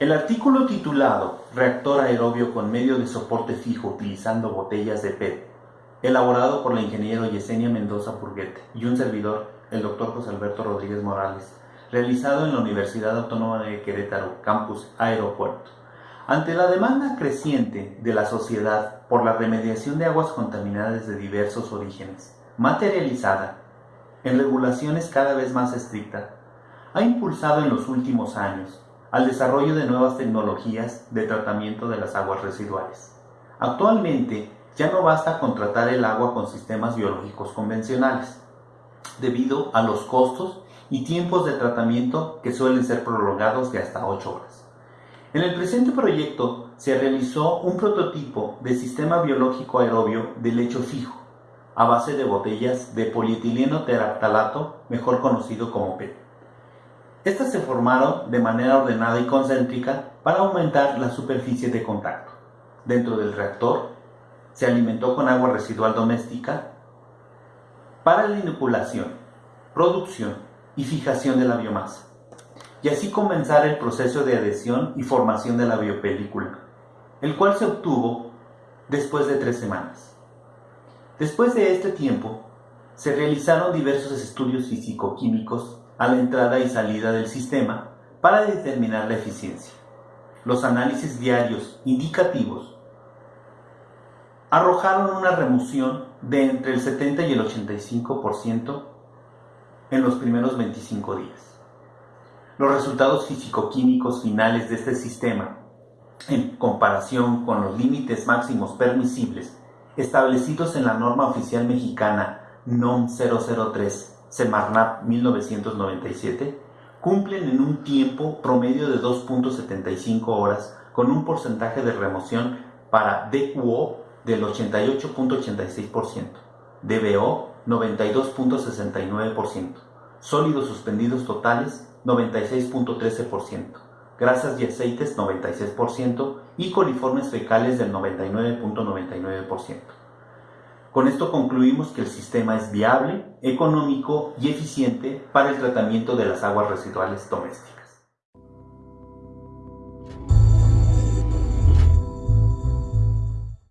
El artículo titulado Reactor aerobio con medio de soporte fijo utilizando botellas de PET, elaborado por la ingeniero Yesenia Mendoza Purguete y un servidor, el doctor José Alberto Rodríguez Morales, realizado en la Universidad Autónoma de Querétaro, Campus Aeropuerto. Ante la demanda creciente de la sociedad por la remediación de aguas contaminadas de diversos orígenes, materializada en regulaciones cada vez más estrictas, ha impulsado en los últimos años al desarrollo de nuevas tecnologías de tratamiento de las aguas residuales. Actualmente ya no basta con tratar el agua con sistemas biológicos convencionales, debido a los costos y tiempos de tratamiento que suelen ser prolongados de hasta 8 horas. En el presente proyecto se realizó un prototipo de sistema biológico aerobio de lecho fijo, a base de botellas de polietileno teraptalato, mejor conocido como PET. Estas se formaron de manera ordenada y concéntrica para aumentar la superficie de contacto. Dentro del reactor se alimentó con agua residual doméstica para la inoculación, producción y fijación de la biomasa, y así comenzar el proceso de adhesión y formación de la biopelícula, el cual se obtuvo después de tres semanas. Después de este tiempo, se realizaron diversos estudios físico-químicos a la entrada y salida del sistema para determinar la eficiencia. Los análisis diarios indicativos arrojaron una remoción de entre el 70 y el 85% en los primeros 25 días. Los resultados físico-químicos finales de este sistema, en comparación con los límites máximos permisibles establecidos en la norma oficial mexicana NOM 003 Semarnat 1997, cumplen en un tiempo promedio de 2.75 horas con un porcentaje de remoción para DQO del 88.86%, DBO 92.69%, sólidos suspendidos totales 96.13%, grasas y aceites 96% y coliformes fecales del 99.99%. Con esto concluimos que el sistema es viable, económico y eficiente para el tratamiento de las aguas residuales domésticas.